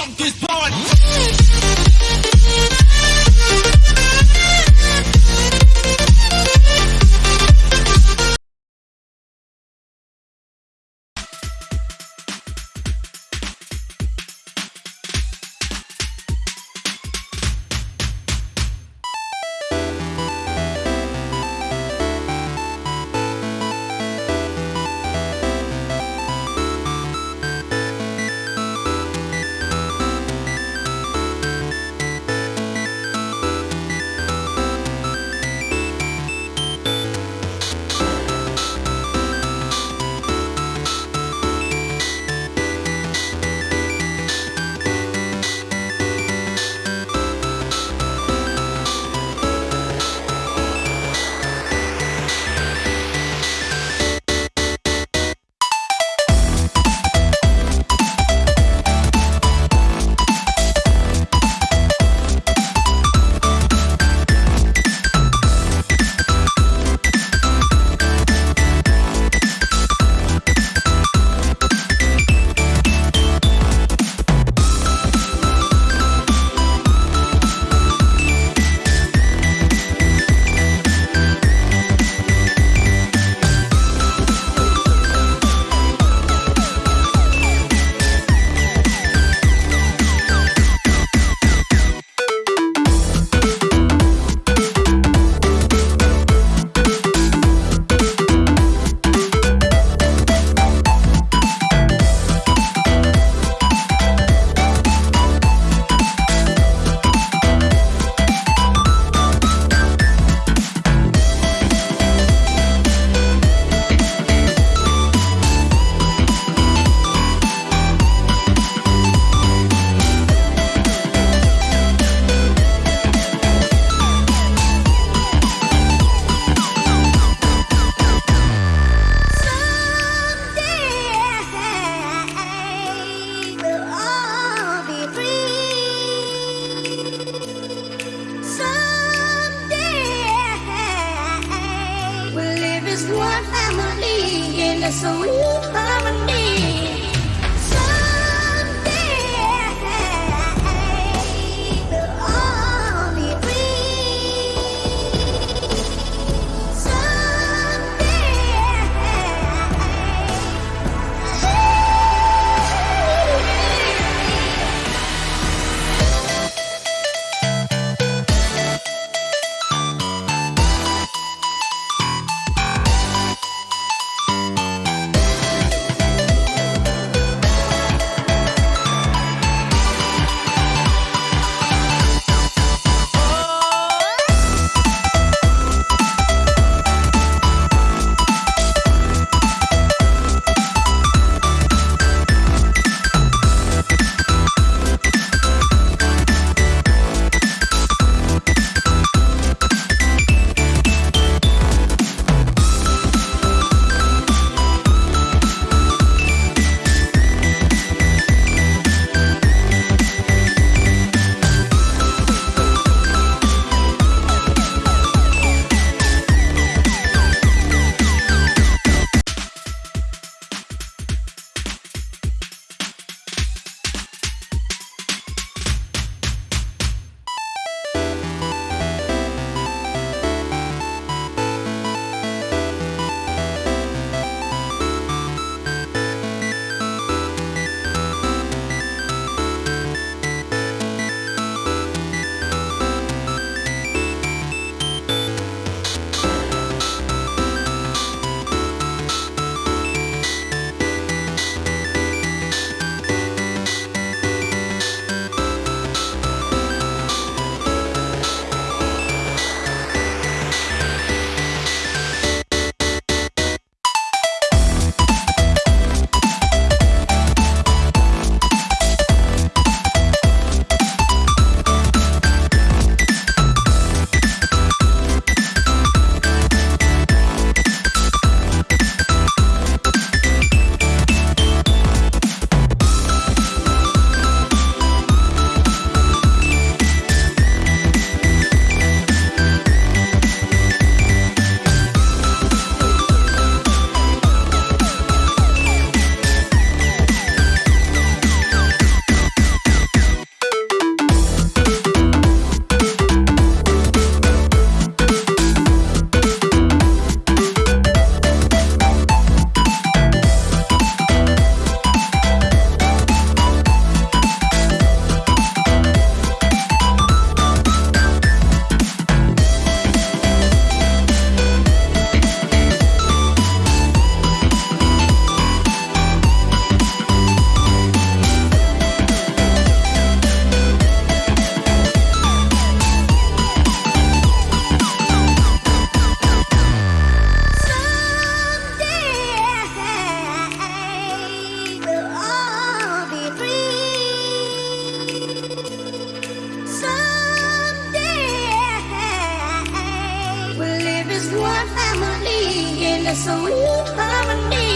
funk this party. A sweet a sweet harmony.